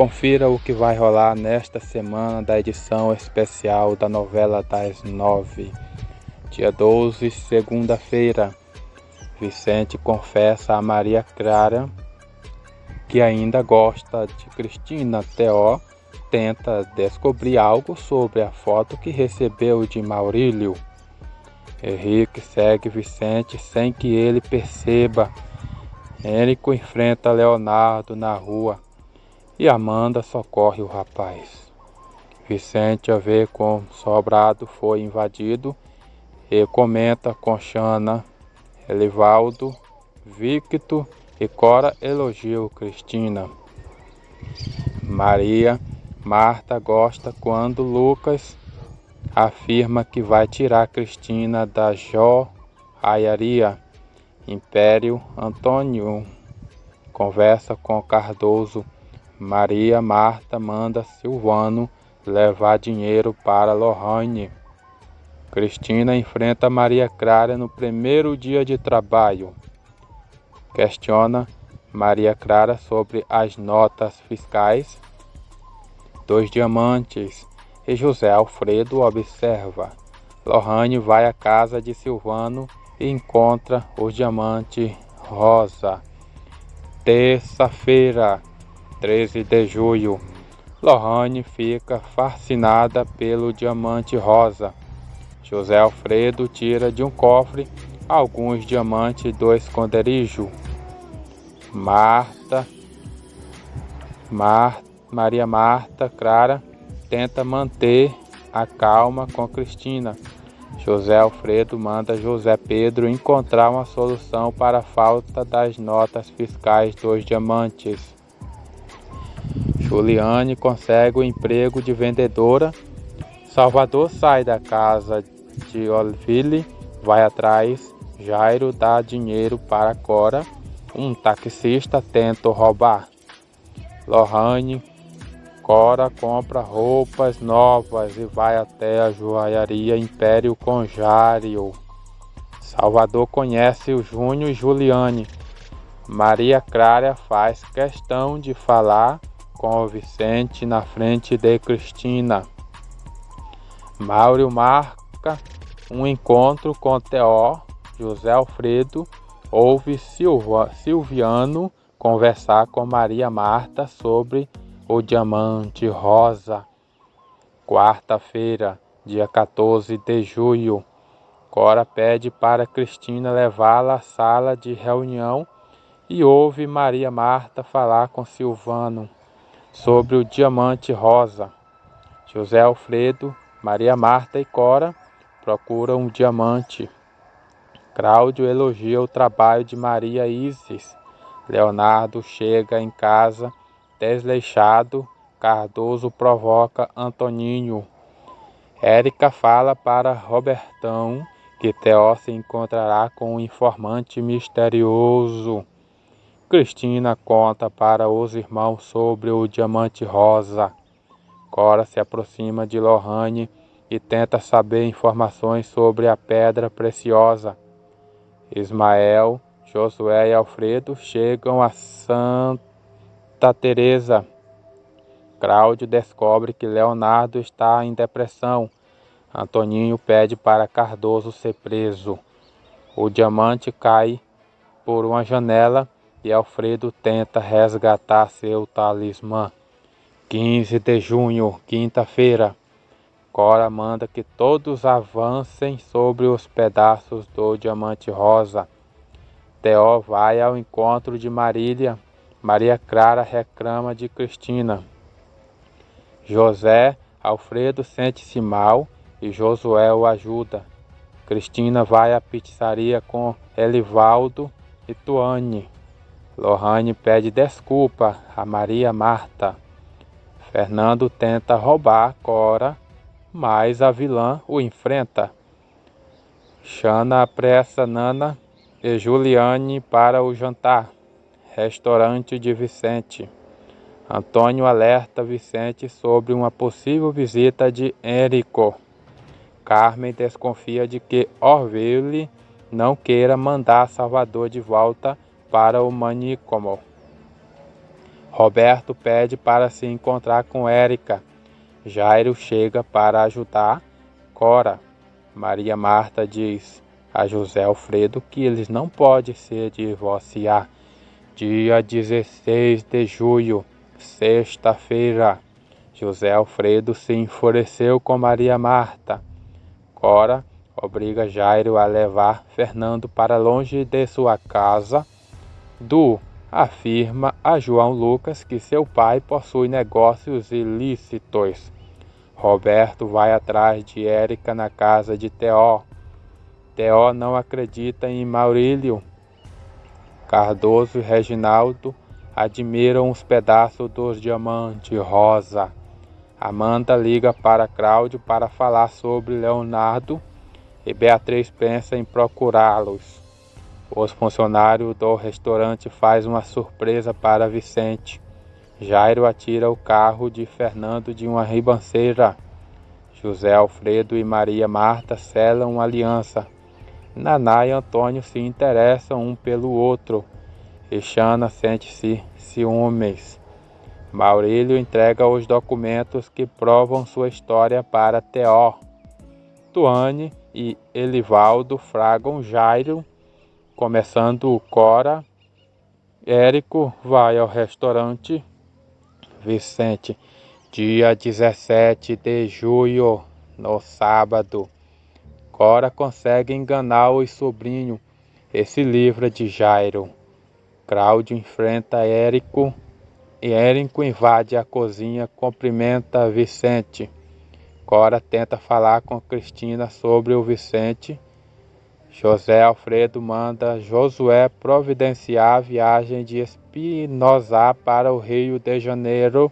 Confira o que vai rolar nesta semana da edição especial da novela das nove. Dia 12, segunda-feira. Vicente confessa a Maria Clara que ainda gosta de Cristina. Teó tenta descobrir algo sobre a foto que recebeu de Maurílio. Henrique segue Vicente sem que ele perceba. Érico enfrenta Leonardo na rua e Amanda socorre o rapaz. Vicente a vê com sobrado foi invadido e comenta com Xana, Elivaldo, Victo e Cora elogiam Cristina. Maria Marta gosta quando Lucas afirma que vai tirar Cristina da joalharia. Império Antônio conversa com Cardoso. Maria Marta manda Silvano levar dinheiro para Lohane. Cristina enfrenta Maria Clara no primeiro dia de trabalho. Questiona Maria Clara sobre as notas fiscais. Dois diamantes e José Alfredo observa. Lohane vai à casa de Silvano e encontra o diamante rosa. Terça-feira, 13 de julho. Lohane fica fascinada pelo diamante rosa. José Alfredo tira de um cofre alguns diamantes do esconderijo. Marta, Mar, Maria Marta Clara tenta manter a calma com Cristina. José Alfredo manda José Pedro encontrar uma solução para a falta das notas fiscais dos diamantes. Juliane consegue o emprego de vendedora. Salvador sai da casa de Olville, vai atrás. Jairo dá dinheiro para Cora. Um taxista tenta roubar. Lohane Cora compra roupas novas e vai até a joalharia Império Conjário. Salvador conhece o Júnior e Juliane. Maria Clara faz questão de falar com Vicente na frente de Cristina. Mauro marca um encontro com Teó, José Alfredo, ouve Silva, Silviano conversar com Maria Marta sobre o diamante rosa. Quarta-feira, dia 14 de julho. Cora pede para Cristina levá-la à sala de reunião e ouve Maria Marta falar com Silvano sobre o diamante rosa. José Alfredo, Maria Marta e Cora procuram um diamante. Cláudio elogia o trabalho de Maria Isis. Leonardo chega em casa Desleixado, Cardoso provoca Antoninho. Érica fala para Robertão que Teó se encontrará com um informante misterioso. Cristina conta para os irmãos sobre o diamante rosa. Cora se aproxima de Lohane e tenta saber informações sobre a pedra preciosa. Ismael, Josué e Alfredo chegam a Santa Teresa. Cláudio descobre que Leonardo está em depressão. Antoninho pede para Cardoso ser preso. O diamante cai por uma janela e Alfredo tenta resgatar seu talismã. 15 de junho, quinta-feira. Cora manda que todos avancem sobre os pedaços do diamante rosa. Teó vai ao encontro de Marília Maria Clara reclama de Cristina. José Alfredo sente-se mal e Josué o ajuda. Cristina vai à pizzaria com Elivaldo e Tuane. Lohane pede desculpa a Maria Marta. Fernando tenta roubar Cora, mas a vilã o enfrenta. Xana apressa Nana e Juliane para o jantar. Restaurante de Vicente. Antônio alerta Vicente sobre uma possível visita de Érico. Carmen desconfia de que Orville não queira mandar Salvador de volta para o manicômio. Roberto pede para se encontrar com Érica. Jairo chega para ajudar Cora. Maria Marta diz a José Alfredo que eles não podem se divorciar. Dia 16 de julho, sexta-feira. José Alfredo se enfureceu com Maria Marta. Cora obriga Jairo a levar Fernando para longe de sua casa. Du afirma a João Lucas que seu pai possui negócios ilícitos. Roberto vai atrás de Érica na casa de Teó. Teó não acredita em Maurílio. Cardoso e Reginaldo admiram os pedaços dos diamantes rosa. Amanda liga para Cláudio para falar sobre Leonardo e Beatriz pensa em procurá-los. Os funcionários do restaurante fazem uma surpresa para Vicente. Jairo atira o carro de Fernando de uma ribanceira. José Alfredo e Maria Marta selam uma aliança. Naná e Antônio se interessam um pelo outro. E Xana sente-se ciúmes. Maurílio entrega os documentos que provam sua história para Teó. Tuane e Elivaldo fragam Jairo, começando Cora. Érico vai ao restaurante Vicente, dia 17 de julho, no sábado. Cora consegue enganar o sobrinho e se livra de Jairo. Cláudio enfrenta Érico e Érico invade a cozinha, cumprimenta Vicente. Cora tenta falar com Cristina sobre o Vicente. José Alfredo manda Josué providenciar a viagem de Espinosa para o Rio de Janeiro.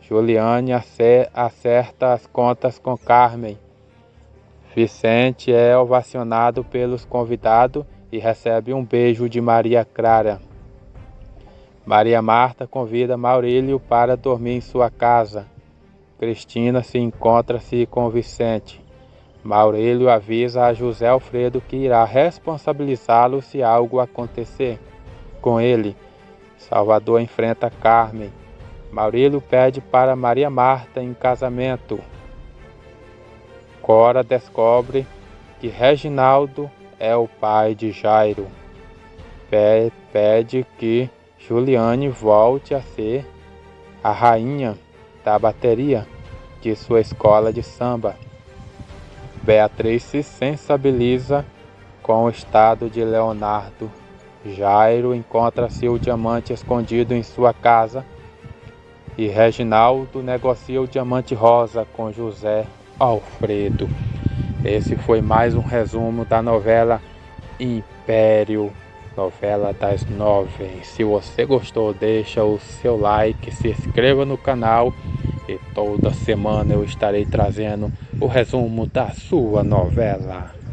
Juliane acerta as contas com Carmen. Vicente é ovacionado pelos convidados e recebe um beijo de Maria Clara. Maria Marta convida Maurílio para dormir em sua casa. Cristina se encontra-se com Vicente. Maurílio avisa a José Alfredo que irá responsabilizá-lo se algo acontecer com ele. Salvador enfrenta Carmen. Maurílio pede para Maria Marta em casamento. Cora descobre que Reginaldo é o pai de Jairo. Pede que Juliane volte a ser a rainha da bateria de sua escola de samba. Beatriz se sensibiliza com o estado de Leonardo. Jairo encontra seu diamante escondido em sua casa e Reginaldo negocia o diamante rosa com José Alfredo. Esse foi mais um resumo da novela Império, novela das nove. Se você gostou, deixa o seu like, se inscreva no canal e toda semana eu estarei trazendo o resumo da sua novela.